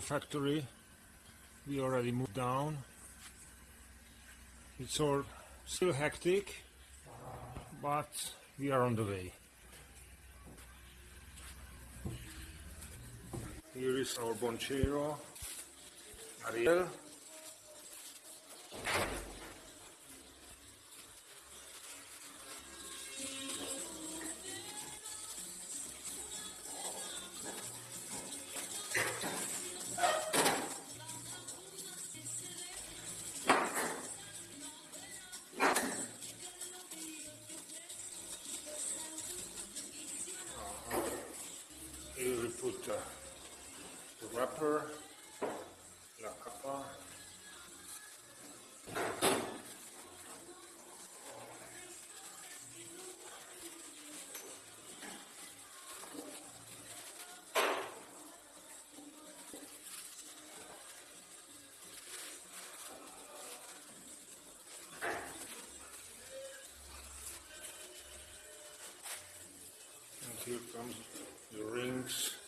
factory. We already moved down. It's all still hectic, but we are on the way. Here is our Bonchero, Ariel. Uh, the wrapper, la capa. And here comes the rings.